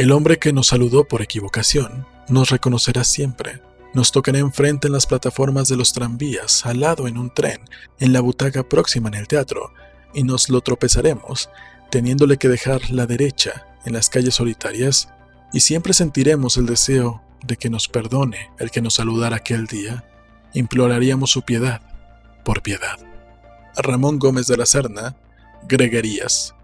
El hombre que nos saludó por equivocación nos reconocerá siempre. Nos tocará enfrente en las plataformas de los tranvías, al lado en un tren, en la butaca próxima en el teatro, y nos lo tropezaremos, teniéndole que dejar la derecha en las calles solitarias, y siempre sentiremos el deseo de que nos perdone el que nos saludara aquel día. Imploraríamos su piedad, por piedad. Ramón Gómez de la Serna, Greguerías.